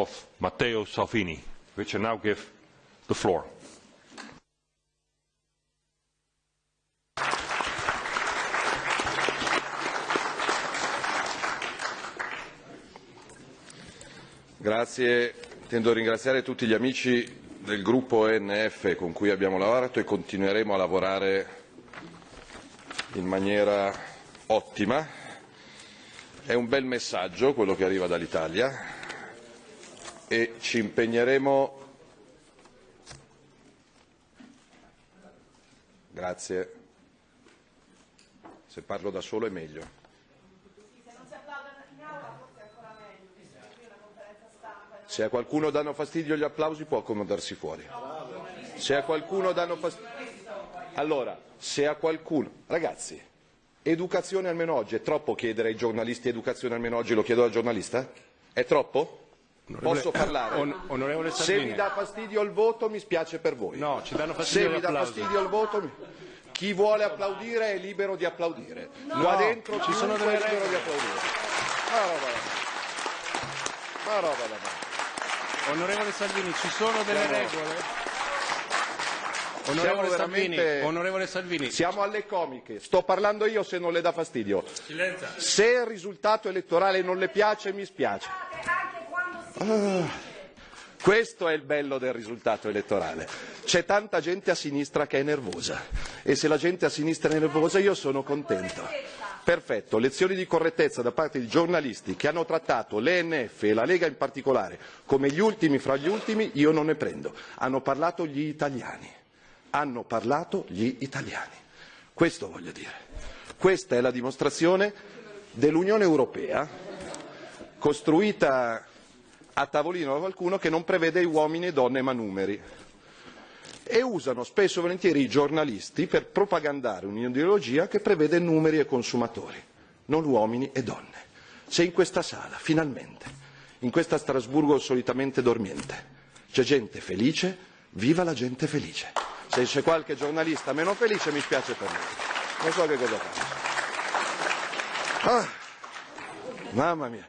of Matteo Salvini, which I now give the floor. Grazie, intendo ringraziare tutti gli amici del gruppo ENF con cui abbiamo lavorato e continueremo a lavorare in maniera ottima. È un bel messaggio quello che arriva dall'Italia e ci impegneremo. Grazie. Se parlo da solo è meglio. Se a qualcuno danno fastidio gli applausi può accomodarsi fuori. Se a qualcuno danno fastidio... Allora, se a qualcuno... Ragazzi, educazione almeno oggi. È troppo chiedere ai giornalisti educazione almeno oggi? Lo chiedo al giornalista? È troppo? Posso parlare? On- onorevole Se vi dà fastidio il voto mi spiace per voi. No, ci danno Se fastidio vi gli dà fastidio il voto, mi- chi vuole applaudire è libero di applaudire. Qua dentro ci sono delle libero di regole. applaudire. Ma roba da- ma roba da. Onorevole Salvini, ci sono delle Siamo- regole? Onorevole Salvini, onorevole Salvini, Siamo alle comiche, sto parlando io se non le dà fastidio. Se il risultato elettorale non le piace mi spiace. Ah, questo è il bello del risultato elettorale. C'è tanta gente a sinistra che è nervosa e se la gente a sinistra è nervosa io sono contento. Perfetto, lezioni di correttezza da parte di giornalisti che hanno trattato l'ENF e la Lega in particolare come gli ultimi fra gli ultimi, io non ne prendo. Hanno parlato gli italiani hanno parlato gli italiani. Questo voglio dire. Questa è la dimostrazione dell'Unione Europea costruita a tavolino da qualcuno che non prevede uomini e donne ma numeri. E usano spesso e volentieri i giornalisti per propagandare un'ideologia che prevede numeri e consumatori, non uomini e donne. Se in questa sala, finalmente, in questa Strasburgo solitamente dormiente, c'è gente felice, viva la gente felice. Se c'è qualche giornalista meno felice mi spiace per lui. Non so che cosa fare. Ah, mamma mia.